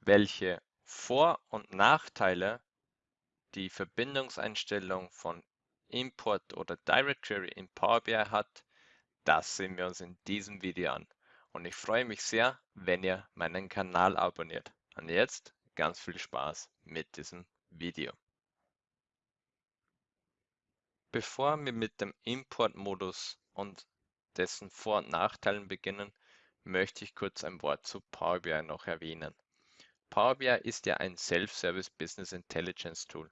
welche Vor- und Nachteile die Verbindungseinstellung von Import oder Direct Query in Power BI hat, das sehen wir uns in diesem Video an. Und ich freue mich sehr, wenn ihr meinen Kanal abonniert. Und jetzt ganz viel Spaß mit diesem Video. Bevor wir mit dem Import-Modus und dessen Vor- und Nachteilen beginnen, möchte ich kurz ein Wort zu Power BI noch erwähnen. Power BI ist ja ein Self-Service Business Intelligence Tool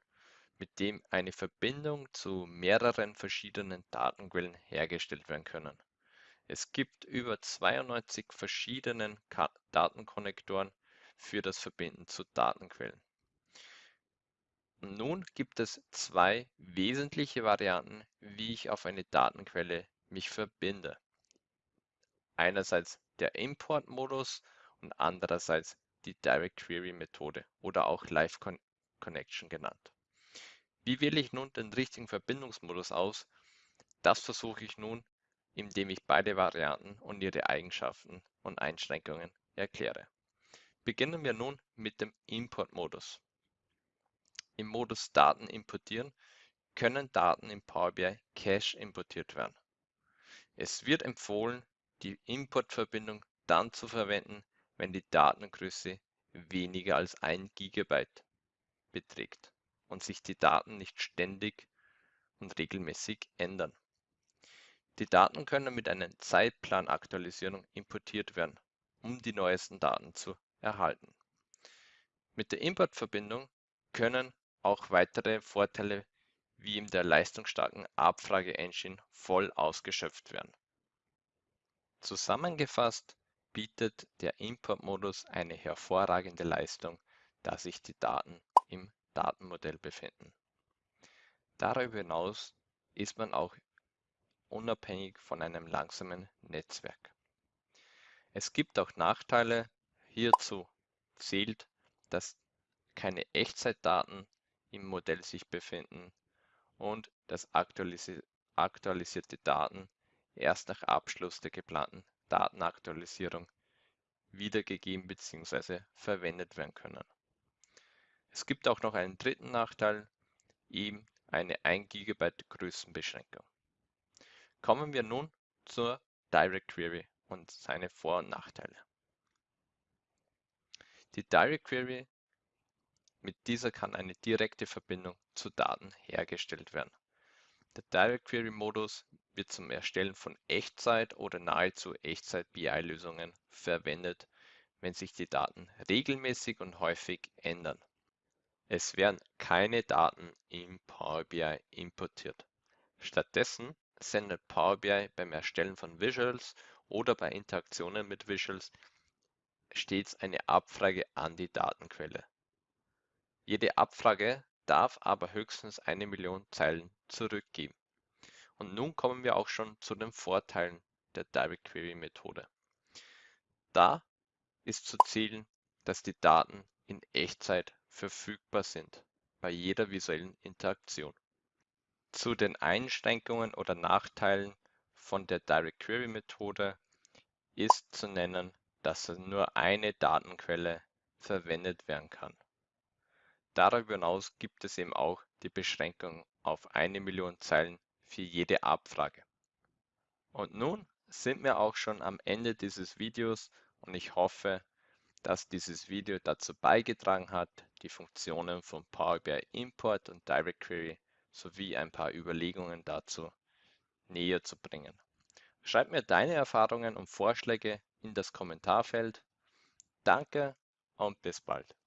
mit dem eine Verbindung zu mehreren verschiedenen Datenquellen hergestellt werden können. Es gibt über 92 verschiedenen Datenkonnektoren für das Verbinden zu Datenquellen. Nun gibt es zwei wesentliche Varianten, wie ich auf eine Datenquelle mich verbinde. Einerseits der Import-Modus und andererseits die Direct Query Methode oder auch Live Connection genannt. Wie wähle ich nun den richtigen Verbindungsmodus aus? Das versuche ich nun, indem ich beide Varianten und ihre Eigenschaften und Einschränkungen erkläre. Beginnen wir nun mit dem Import-Modus. Im Modus Daten importieren können Daten in Power BI Cache importiert werden. Es wird empfohlen, die Importverbindung dann zu verwenden, wenn die Datengröße weniger als 1 GB beträgt und sich die Daten nicht ständig und regelmäßig ändern. Die Daten können mit einer Zeitplanaktualisierung importiert werden, um die neuesten Daten zu erhalten. Mit der Importverbindung können auch weitere Vorteile wie in der leistungsstarken Abfrage-Engine voll ausgeschöpft werden. Zusammengefasst bietet der Import-Modus eine hervorragende Leistung, da sich die Daten im Datenmodell befinden. Darüber hinaus ist man auch unabhängig von einem langsamen Netzwerk. Es gibt auch Nachteile. Hierzu zählt, dass keine Echtzeitdaten im Modell sich befinden und dass aktualisi aktualisierte Daten erst nach Abschluss der geplanten Datenaktualisierung wiedergegeben bzw. verwendet werden können. Es gibt auch noch einen dritten Nachteil, eben eine 1 GB Größenbeschränkung. Kommen wir nun zur Direct Query und seine Vor- und Nachteile. Die Direct Query, mit dieser kann eine direkte Verbindung zu Daten hergestellt werden. Der Direct Query Modus wird zum Erstellen von Echtzeit- oder nahezu Echtzeit-BI-Lösungen verwendet, wenn sich die Daten regelmäßig und häufig ändern. Es werden keine Daten in Power BI importiert. Stattdessen sendet Power BI beim Erstellen von Visuals oder bei Interaktionen mit Visuals stets eine Abfrage an die Datenquelle. Jede Abfrage darf aber höchstens eine Million Zeilen zurückgeben. Und nun kommen wir auch schon zu den Vorteilen der Direct Query Methode. Da ist zu zählen, dass die Daten in Echtzeit verfügbar sind bei jeder visuellen Interaktion. Zu den Einschränkungen oder Nachteilen von der Direct Query Methode ist zu nennen, dass nur eine Datenquelle verwendet werden kann. Darüber hinaus gibt es eben auch die Beschränkung auf eine Million Zeilen für jede Abfrage. Und nun sind wir auch schon am Ende dieses Videos und ich hoffe, dass dieses Video dazu beigetragen hat, die Funktionen von Power BI Import und Direct Query sowie ein paar Überlegungen dazu näher zu bringen. Schreib mir deine Erfahrungen und Vorschläge in das Kommentarfeld. Danke und bis bald.